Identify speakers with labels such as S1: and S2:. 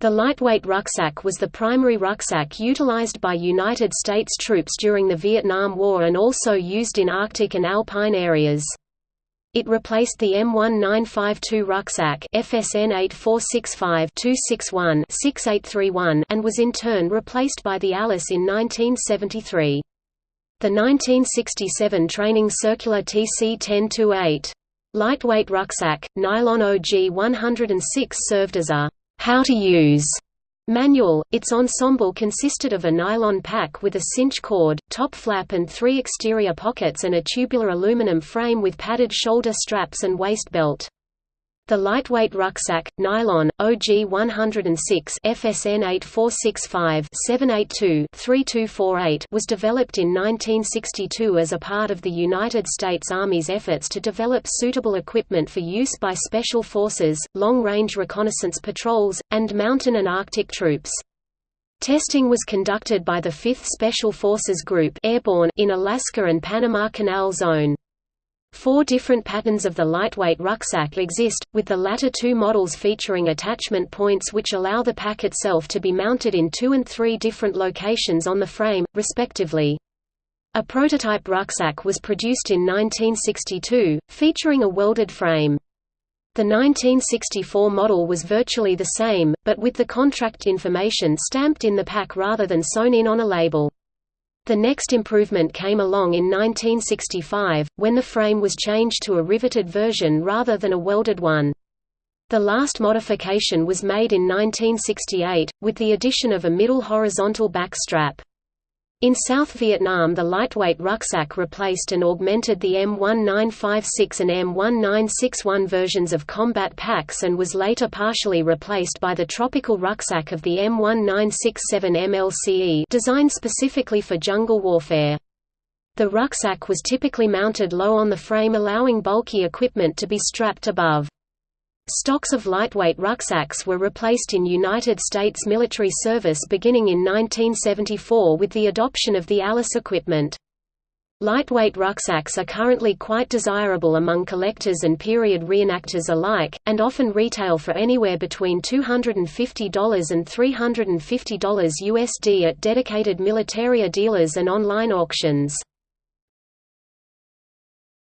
S1: The lightweight rucksack was the primary rucksack utilized by United States troops during the Vietnam War and also used in Arctic and alpine areas. It replaced the M1952 rucksack FSN 8465-261-6831 and was in turn replaced by the Alice in 1973. The 1967 training circular TC-1028 lightweight rucksack, nylon OG 106 served as a how to use manual. Its ensemble consisted of a nylon pack with a cinch cord, top flap and three exterior pockets and a tubular aluminum frame with padded shoulder straps and waist belt. The lightweight rucksack, nylon, OG 106 FSN 8465-782-3248 was developed in 1962 as a part of the United States Army's efforts to develop suitable equipment for use by special forces, long-range reconnaissance patrols, and mountain and Arctic troops. Testing was conducted by the 5th Special Forces Group Airborne in Alaska and Panama Canal Zone. Four different patterns of the lightweight rucksack exist, with the latter two models featuring attachment points which allow the pack itself to be mounted in two and three different locations on the frame, respectively. A prototype rucksack was produced in 1962, featuring a welded frame. The 1964 model was virtually the same, but with the contract information stamped in the pack rather than sewn in on a label. The next improvement came along in 1965, when the frame was changed to a riveted version rather than a welded one. The last modification was made in 1968, with the addition of a middle horizontal back strap. In South Vietnam the lightweight rucksack replaced and augmented the M1956 and M1961 versions of combat packs and was later partially replaced by the tropical rucksack of the M1967 MLCE designed specifically for jungle warfare. The rucksack was typically mounted low on the frame allowing bulky equipment to be strapped above. Stocks of lightweight rucksacks were replaced in United States military service beginning in 1974 with the adoption of the Alice equipment. Lightweight rucksacks are currently quite desirable among collectors and period reenactors alike, and often retail for anywhere between $250 and $350 USD at dedicated militaria dealers and online auctions.